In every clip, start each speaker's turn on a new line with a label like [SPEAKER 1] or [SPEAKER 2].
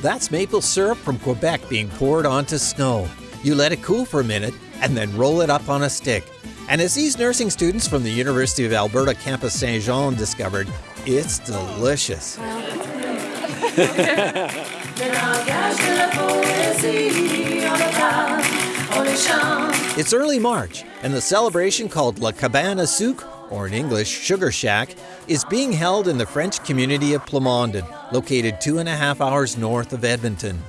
[SPEAKER 1] That's maple syrup from Quebec being poured onto snow. You let it cool for a minute and then roll it up on a stick. And as these nursing students from the University of Alberta Campus Saint Jean discovered, it's delicious. It's early March, and the celebration called La Cabane à Sucre, or in English, Sugar Shack, is being held in the French community of Plamondon, located two and a half hours north of Edmonton.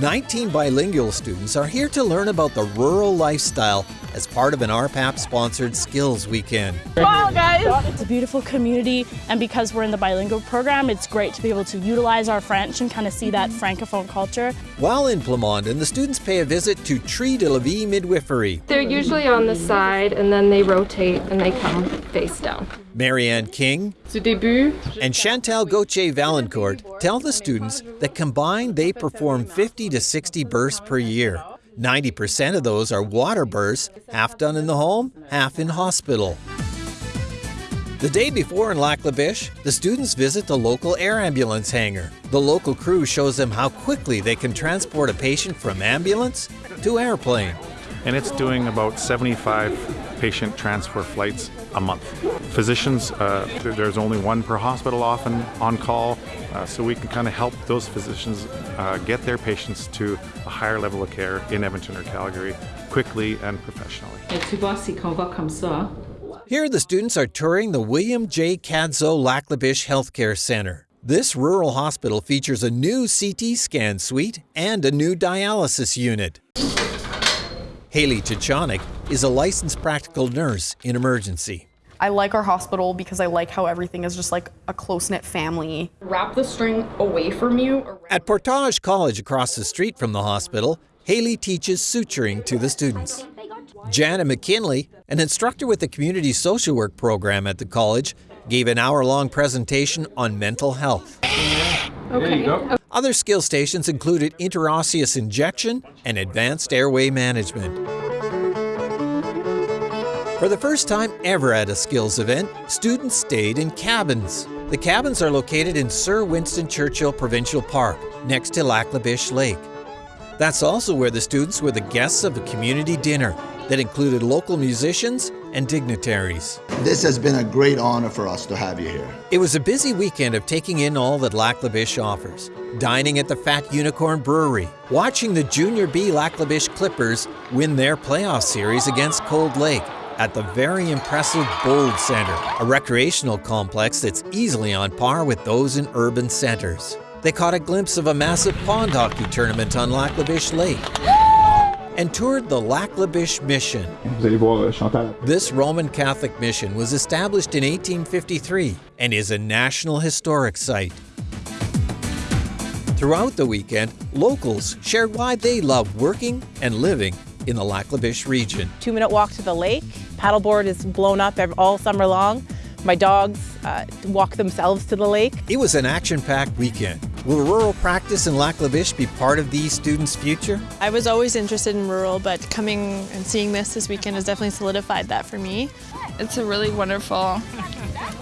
[SPEAKER 1] 19 bilingual students are here to learn about the rural lifestyle as part of an RPAP sponsored skills weekend.
[SPEAKER 2] Wow, guys! It's a beautiful community, and because we're in the bilingual program, it's great to be able to utilize our French and kind of see that francophone culture.
[SPEAKER 1] While in Plamondon, the students pay a visit to Tree de la Vie Midwifery.
[SPEAKER 3] They're usually on the side and then they rotate and they come face down.
[SPEAKER 1] Marianne King and Chantal Gauthier Valancourt tell the students that combined they perform 50 to 60 births per year. 90% of those are water births, half done in the home, half in hospital. The day before in Lac La Biche, the students visit the local air ambulance hangar. The local crew shows them how quickly they can transport a patient from ambulance to airplane.
[SPEAKER 4] And it's doing about 75 patient transfer flights a month. Physicians, uh, there's only one per hospital often on call, uh, so we can kind of help those physicians uh, get their patients to a higher level of care in Edmonton or Calgary quickly and professionally.
[SPEAKER 1] Here, the students are touring the William J. Cadzow Lac La Biche Healthcare Center. This rural hospital features a new CT scan suite and a new dialysis unit. Haley Chichonik is a licensed practical nurse in emergency.
[SPEAKER 5] I like our hospital because I like how everything is just like a close knit family. Wrap the string away from you.
[SPEAKER 1] At Portage College across the street from the hospital, Haley teaches suturing to the students. Jana McKinley, an instructor with the community social work program at the college, gave an hour long presentation on mental health.
[SPEAKER 3] Okay.
[SPEAKER 1] Other skill stations included interosseous injection and advanced airway management. For the first time ever at a skills event, students stayed in cabins. The cabins are located in Sir Winston Churchill Provincial Park, next to Lac La Biche Lake. That's also where the students were the guests of a community dinner that included local musicians and dignitaries.
[SPEAKER 6] This has been a great honor for us to have you here.
[SPEAKER 1] It was a busy weekend of taking in all that Lac La Biche offers. Dining at the Fat Unicorn Brewery, watching the Junior B Lac La Biche Clippers win their playoff series against Cold Lake at the very impressive Bold Center, a recreational complex that's easily on par with those in urban centers. They caught a glimpse of a massive pond hockey tournament on Lac La Biche Lake and toured the Lac La Biche Mission. This Roman Catholic mission was established in 1853 and is a National Historic Site. Throughout the weekend, locals shared why they love working and living in the Lac La Biche region.
[SPEAKER 7] Two minute walk to the lake. Paddleboard is blown up all summer long. My dogs uh, walk themselves to the lake.
[SPEAKER 1] It was an action-packed weekend. Will rural practice in Lac La Biche be part of these students' future?
[SPEAKER 8] I was always interested in rural, but coming and seeing this this weekend has definitely solidified that for me.
[SPEAKER 9] It's a really wonderful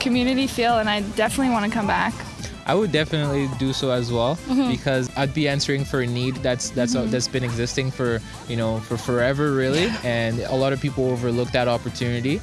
[SPEAKER 9] community feel, and I definitely want to come back.
[SPEAKER 10] I would definitely do so as well mm-hmm. because I'd be answering for a need that's that's mm-hmm. that's been existing for you know for forever really, and a lot of people overlook that opportunity.